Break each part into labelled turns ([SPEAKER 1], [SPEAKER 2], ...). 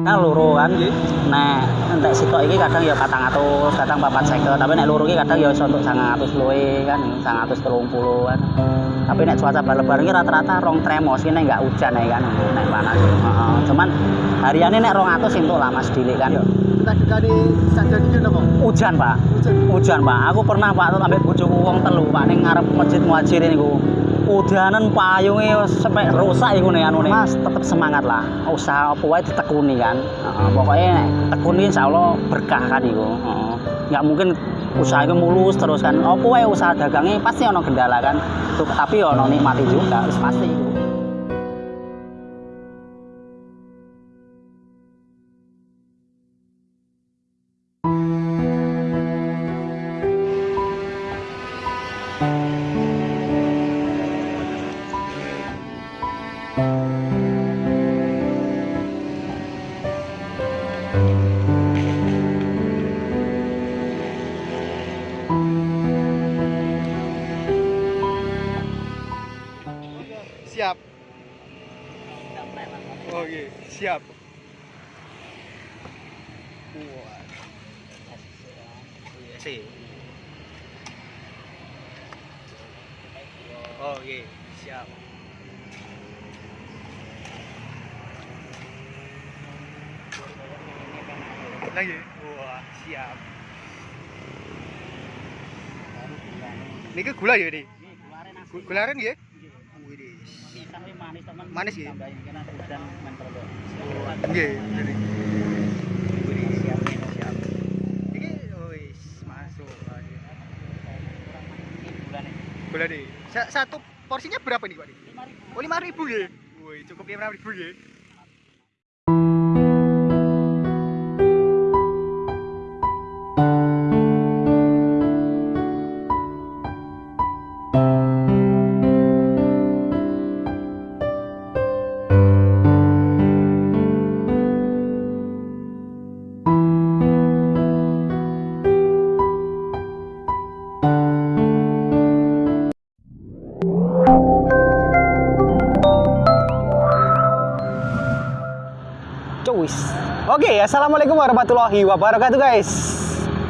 [SPEAKER 1] Kan loro kan.
[SPEAKER 2] Nggih.
[SPEAKER 1] Nek entek sitok iki kadang ya 400, kadang 450, tapi nek loro iki kadang ya iso untuk 900 luwe kan, 930 kan. Tapi nek cuaca bal-lebaran iki rata-rata rong tremos nek enggak hujan ae kan, nek panas. Heeh. Cuman hariane nek 200 entuk lah Mas Dilik kan.
[SPEAKER 2] Kita dekani saja iki napa?
[SPEAKER 1] Hujan, Pak.
[SPEAKER 2] Hujan.
[SPEAKER 1] Pak. Aku pernah Pak sampe bojoku wong telu, Pak ning ngarep Masjid Muhajir niku. Udanan payunge wis sampe rusak iku nih anune. Mas, tetep semangat lah. Usaha apa wae ditekuni kan. Heeh, pokoknya nek tekuni insyaallah berkah kan iku. Nggak mungkin usaha itu mulus terus kan. Apa wae usaha dagangnya pasti ono kendala kan. Tuh, tapi ono nikmati juga, wis pasti iku.
[SPEAKER 2] Siap. Oke, siap. Wah. Si. Oke, siap. Lagi. Wah, siap. Niki gula ya, Dik? Gu- Gula kan nggih? Manis ya? Nggih, jadi. Gula nih. Sa- Satu porsinya berapa nih, Pak? Dik? Oh, 5000 ya? Woi, cukup 5000 ya.
[SPEAKER 3] Oke, assalamualaikum warahmatullahi wabarakatuh guys.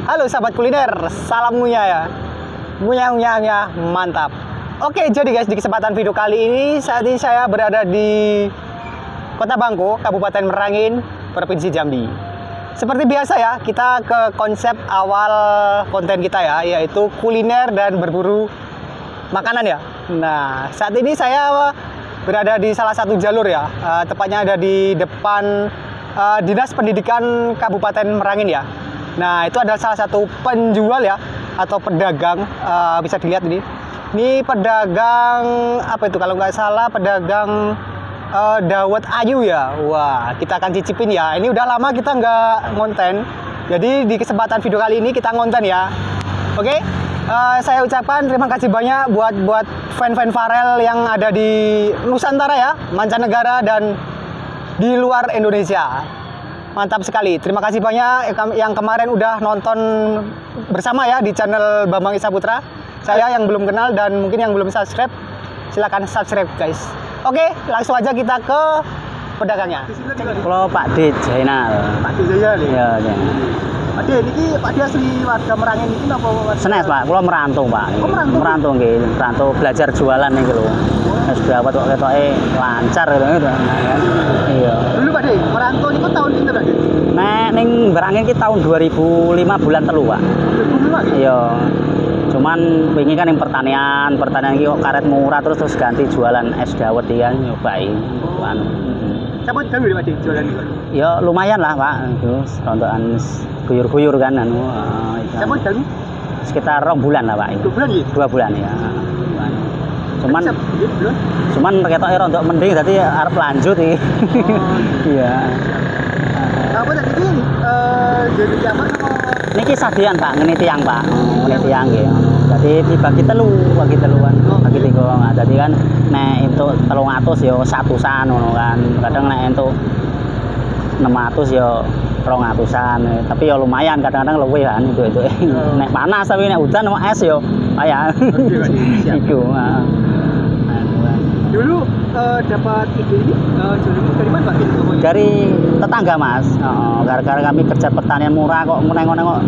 [SPEAKER 3] Halo sahabat kuliner, salam ngunyah ya. Ngunyah ngunyah mantap. Oke, jadi guys di kesempatan video kali ini saat ini saya berada di Kota Bangko, Kabupaten Merangin, Provinsi Jambi. Seperti biasa ya, kita ke konsep awal konten kita ya, yaitu kuliner dan berburu makanan ya. Nah, saat ini saya berada di salah satu jalur ya, eh, tepatnya ada di depan eh, Dinas Pendidikan Kabupaten Merangin ya. Nah, itu adalah salah satu penjual ya atau pedagang eh, bisa dilihat ini. Ini pedagang apa itu kalau nggak salah pedagang eh, dawet ayu ya. Wah, kita akan cicipin ya. Ini udah lama kita nggak ngonten. Jadi di kesempatan video kali ini kita ngonten ya. Oke, eh, saya ucapkan terima kasih banyak buat buat fan-fan Farel yang ada di Nusantara ya, mancanegara dan di luar Indonesia. Mantap sekali. Terima kasih banyak yang kemarin udah nonton bersama ya di channel Bambang Isa Putra. Saya yang belum kenal dan mungkin yang belum subscribe, silakan subscribe guys. Oke, langsung aja kita ke pedagangnya.
[SPEAKER 1] Kalau Pak D Jainal.
[SPEAKER 2] Pak Jaya nih.
[SPEAKER 1] Ya, ya.
[SPEAKER 2] Pak Di, ini Pak Di asli warga Merangin ini apa? warga-
[SPEAKER 1] Senes Pak, kalau merantau Pak.
[SPEAKER 2] Oh, merantau?
[SPEAKER 1] Merantau nggih, merantau belajar jualan nih lho. Wis dawet kok ketoke lancar gitu gitu. Iya.
[SPEAKER 2] Dulu Pak Di, merantau ini kok tahun ini Pak Di?
[SPEAKER 1] Nek ning Berangin ki tahun 2005 bulan telu, Pak.
[SPEAKER 2] Dulu Pak Di.
[SPEAKER 1] Iya. Cuman wingi kan yang pertanian, pertanian kok karet murah terus terus ganti jualan es dawet iki kan nyobain. Anu.
[SPEAKER 2] Tahu ya Pak Di jualan ini Pak?
[SPEAKER 1] Ya lumayan lah, Pak. Itu rontokan guyur-guyur kan anu. eh, itu.
[SPEAKER 2] Siapa tahu?
[SPEAKER 1] Sekitar rong bulan lah, Pak.
[SPEAKER 2] Dua bulan ya?
[SPEAKER 1] Dua bulan ya. Cuman?
[SPEAKER 2] Iya,
[SPEAKER 1] cuman ketoke rontok mending dadi arep lanjut iki. Iya.
[SPEAKER 2] Apa tadi ini? Eh, jadi apa
[SPEAKER 1] Niki sadian Pak, ngene tiang Pak. Ngene tiang nggih. Dadi dibagi telu, bagi teluan. Bagi tiga. Nah, dadi kan nek entuk 300 ya satusan ngono kan. Kadang nek entuk 600 ya 200-an. Tapi ya lumayan kadang-kadang luwih kan itu itu.
[SPEAKER 2] Oh.
[SPEAKER 1] Nek panas tapi nek udan sama es.
[SPEAKER 2] Siap.
[SPEAKER 1] Iku. heeh. Nah,
[SPEAKER 2] dulu
[SPEAKER 3] eh, dapat ide ini uh, dari mana Pak?
[SPEAKER 1] Dari tetangga mas Oh, gara-gara kami kerja pertanian murah kok nengok-nengok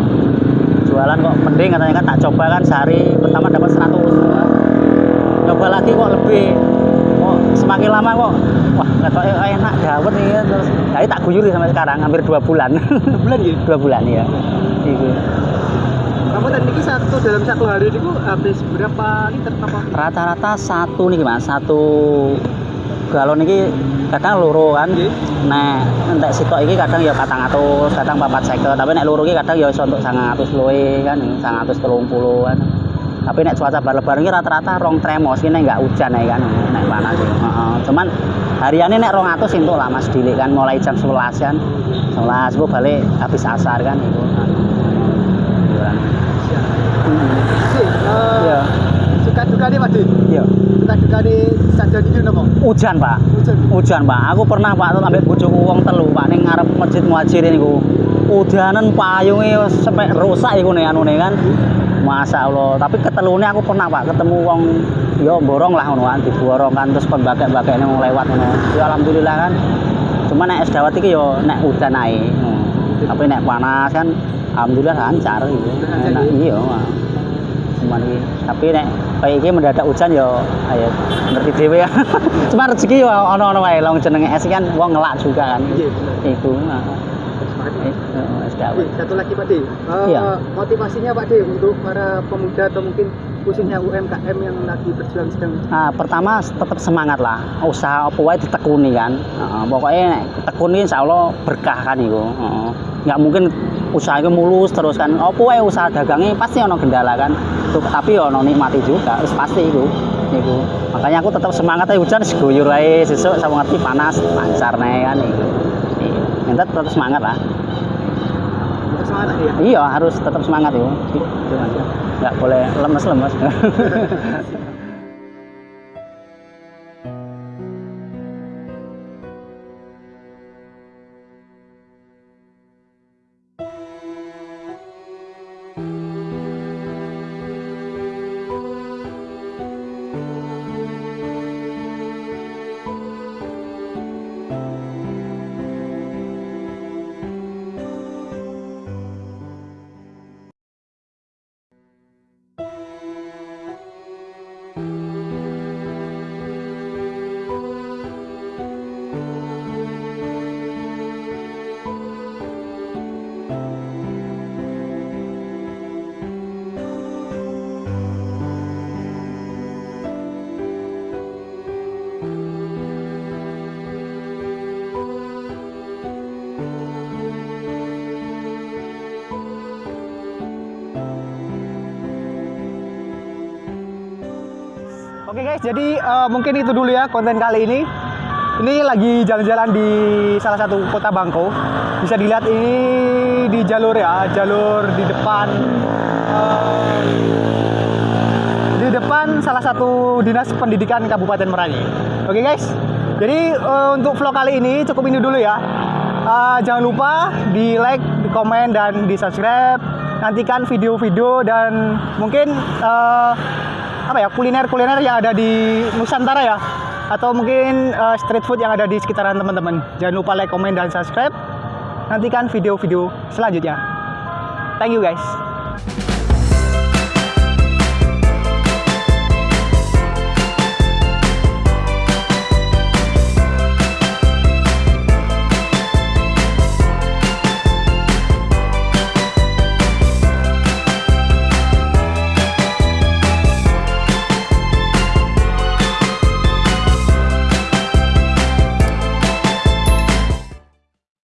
[SPEAKER 1] jualan kok mending katanya kan tak coba kan sehari pertama dapat 100 coba lagi kok lebih. Kok semakin lama kok wah kata enak dawet nih terus. Jadi tak guyuri sampai sekarang hampir dua bulan.
[SPEAKER 3] Bulan ya.
[SPEAKER 1] dua bulan ya itu
[SPEAKER 3] Kamu tadi ini satu dalam satu hari ini habis berapa liter apa?
[SPEAKER 1] rata-rata satu nih mas. Satu galon ini kadang loro kan
[SPEAKER 3] Nggih.
[SPEAKER 1] Nek entek sitok iki kadang ya 400, kadang 450, tapi nek loro iki kadang ya iso untuk 100 luwe kan, 130 kan. Tapi nek cuaca bar-lebaran iki rata-rata rong tremos iki nek enggak hujan ya kan, nek panas iki. Heeh. Cuman hariannya nek 200 entuk lah Mas Dilik kan mulai jam 11 kan. 11 gua balik habis asar kan itu. Liburan.
[SPEAKER 3] Sih, eh,
[SPEAKER 1] Iya.
[SPEAKER 3] Suka duka nih Pak Di.
[SPEAKER 1] Iya.
[SPEAKER 3] Suka duka nih saja di napa?
[SPEAKER 1] Hujan, Pak.
[SPEAKER 3] Hujan.
[SPEAKER 1] Hujan, Pak. Aku pernah Pak ambek bojoku wong telu, Pak ning ngarep Masjid Muhajirin niku. Udanan payunge wis sampai rusak iku nih anune kan. Masya Allah, tapi ketelune aku pernah Pak ketemu wong yo borong lah ngono kan, diborong kan terus kon bakek-bakek mau lewat ngono. Ya alhamdulillah kan. Cuma nek es dawet iki yo nek udan ae. Hmm. Tapi nek panas kan alhamdulillah lancar gitu. Enak
[SPEAKER 3] ya?
[SPEAKER 1] iya. Pak. Cuman iki, tapi nek kayak iki mendadak hujan yo ayo ngerti dhewe ya. Cuma rezeki yo ono-ono wae long jenenge es kan wong ngelak juga kan.
[SPEAKER 3] Iya.
[SPEAKER 1] Itu. Nah. Eh,
[SPEAKER 3] satu lagi Pak De. Eh,
[SPEAKER 1] Iya.
[SPEAKER 3] Motivasinya Pak De untuk para pemuda atau mungkin khususnya UMKM yang lagi berjuang sedang
[SPEAKER 1] Nah, pertama tetap semangat lah. Usaha apa wae ditekuni kan. Pokoknya tekuni insyaallah berkah kan. Heeh. Nggak mungkin usaha itu mulus terus kan. Apa wae usaha dagangnya pasti ono kendala kan. Tuh, tapi ono nikmati juga, wis pasti iku. Iku. Makanya aku tetap semangat aja hujan seguyur ae sesuk sama ngerti panas lancar nih kan iku. Iya. Yang tetap semangat lah.
[SPEAKER 3] semangat ya.
[SPEAKER 1] Iya, harus tetap semangat itu. Itu aja. Nggak boleh lemes-lemes.
[SPEAKER 3] Oke guys, jadi eh, mungkin itu dulu ya konten kali ini. Ini lagi jalan-jalan di salah satu kota Bangko. Bisa dilihat ini di jalur ya, jalur di depan eh, di depan salah satu dinas pendidikan Kabupaten Merangin. Oke guys, jadi eh, untuk vlog kali ini cukup ini dulu ya. Eh, jangan lupa di like, di komen dan di subscribe. Nantikan video-video dan mungkin eh, apa ya kuliner-kuliner yang ada di Nusantara ya atau mungkin eh, street food yang ada di sekitaran teman-teman. Jangan lupa like, komen dan subscribe. Nantikan video-video selanjutnya. Thank you guys.